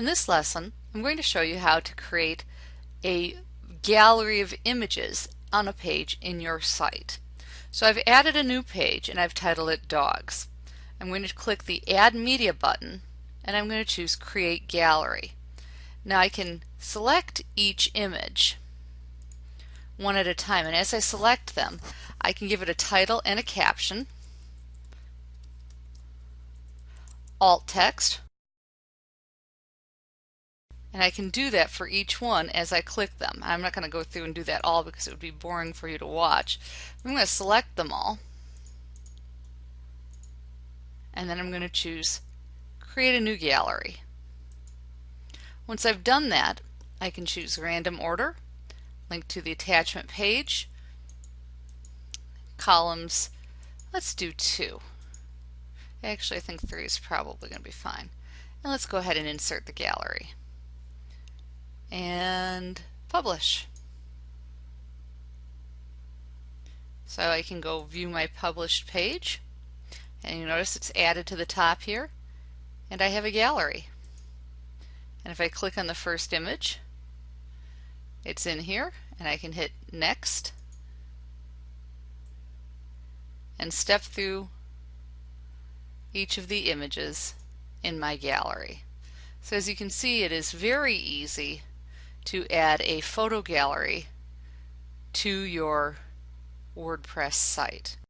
In this lesson, I'm going to show you how to create a gallery of images on a page in your site. So I've added a new page and I've titled it Dogs. I'm going to click the Add Media button and I'm going to choose Create Gallery. Now I can select each image one at a time and as I select them I can give it a title and a caption, alt text, and I can do that for each one as I click them. I'm not going to go through and do that all because it would be boring for you to watch. I'm going to select them all. And then I'm going to choose Create a New Gallery. Once I've done that, I can choose Random Order, link to the attachment page, columns, let's do two. Actually, I think three is probably going to be fine. And let's go ahead and insert the gallery and publish. So I can go view my published page and you notice it's added to the top here and I have a gallery. And if I click on the first image it's in here and I can hit next and step through each of the images in my gallery. So as you can see it is very easy to add a photo gallery to your WordPress site.